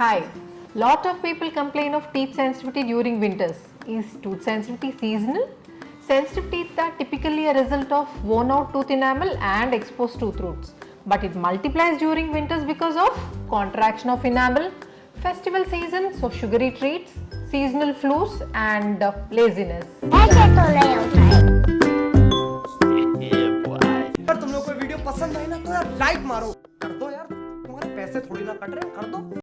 Hi, lot of people complain of teeth sensitivity during winters. Is tooth sensitivity seasonal? Sensitive teeth are typically a result of worn out tooth enamel and exposed tooth roots. But it multiplies during winters because of contraction of enamel, festival season, so sugary treats, seasonal flus and uh, laziness. पसंद आए ना तो यार like मारो कर दो यार तुम्हारे पैसे थोड़ी ना कट रहे कर दो